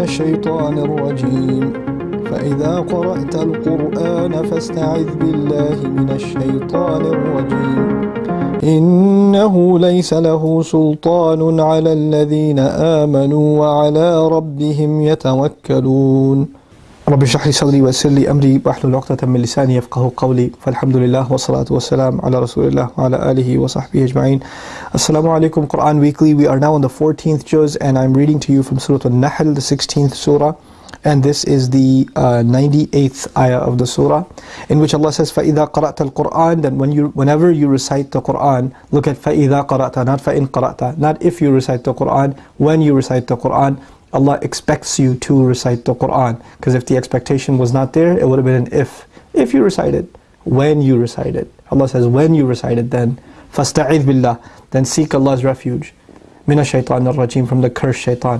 الشيطان الرجيم. فإذا قرأت القرآن فاستعذ بالله من الشيطان الرجيم. إنه ليس له سلطان على الذين آمنوا وعلى ربهم يتوكلون. رب اشرح لي صدري ويسر لي امري واحلل عقدة من لساني يفقه قولي فالحمد لله والصلاة والسلام على رسول الله وعلى آله وصحبه أجمعين Assalamu alaikum Quran Weekly We are now on the 14th juz and I'm reading to you from Surah Al-Nahl the 16th surah and this is the uh, 98th ayah of the surah in which Allah says فَإِذَا قَرَأْتَ الْقُرْآنِ then when you, whenever you recite the Quran look at فَإِذَا قَرَأْتَ not فَإِن قَرَأْتَ not if you recite the Quran when you recite the Quran Allah expects you to recite the Quran. Because if the expectation was not there, it would have been an if. If you recite it, when you recite it. Allah says, when you recite it, then فَاسْتَعِذْ billah, Then seek Allah's refuge. مِنَ الشَّيْطَانِ الرَّجِيمِ From the cursed shaitan.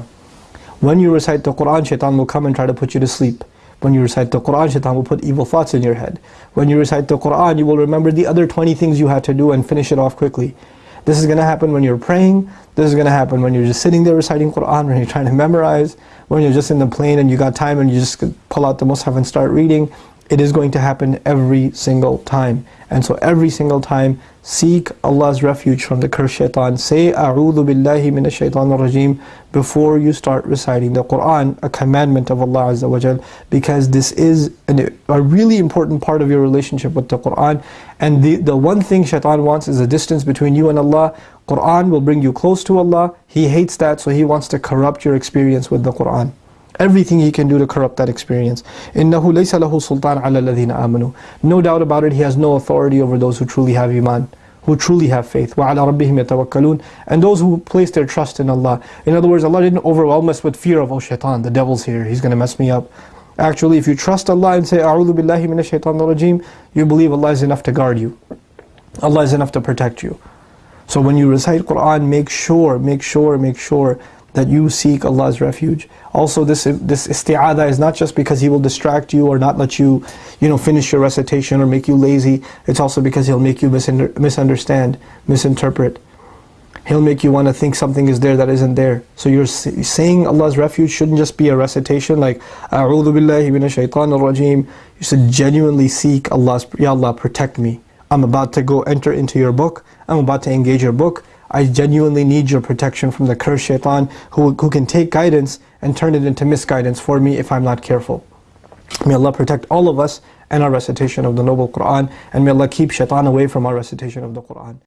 When you recite the Quran, shaitan will come and try to put you to sleep. When you recite the Quran, shaitan will put evil thoughts in your head. When you recite the Quran, you will remember the other 20 things you had to do and finish it off quickly. This is going to happen when you're praying. This is going to happen when you're just sitting there reciting Quran, when you're trying to memorize, when you're just in the plane and you got time and you just pull out the Mus'haf and start reading. It is going to happen every single time. And so every single time, seek Allah's refuge from the cursed shaitan. Say, A'udhu billahi minash shaitan rajim before you start reciting the Quran, a commandment of Allah Azza wa Jal, because this is an, a really important part of your relationship with the Quran. And the, the one thing shaitan wants is a distance between you and Allah. Quran will bring you close to Allah. He hates that, so he wants to corrupt your experience with the Quran Everything he can do to corrupt that experience. إِنَّهُ لَيْسَ لَهُ سُلْطَانٌ عَلَى الَّذِينَ آمَنُوا No doubt about it, he has no authority over those who truly have iman, who truly have faith. وَعَلَى رَبِّهِمْ يَتَوَكَّلُونَ And those who place their trust in Allah. In other words, Allah didn't overwhelm us with fear of, oh shaitan, the devil's here, he's going to mess me up. Actually, if you trust Allah and say, أعوذ بالله من الشيطان الرجيم, you believe Allah is enough to guard you. Allah is enough to protect you. So when you recite Quran, make sure, make sure, make sure that you seek Allah's refuge. Also this this isti'adah is not just because He will distract you or not let you, you know, finish your recitation or make you lazy. It's also because He'll make you misunderstand, misinterpret. He'll make you want to think something is there that isn't there. So you're saying Allah's refuge shouldn't just be a recitation like A'udhu billahi minash shaitanir rajim. You should genuinely seek Allah's, Ya Allah, protect me. I'm about to go enter into your book. I'm about to engage your book. I genuinely need your protection from the cursed shaitan who, who can take guidance and turn it into misguidance for me if I'm not careful. May Allah protect all of us and our recitation of the Noble Quran and may Allah keep shaitan away from our recitation of the Quran.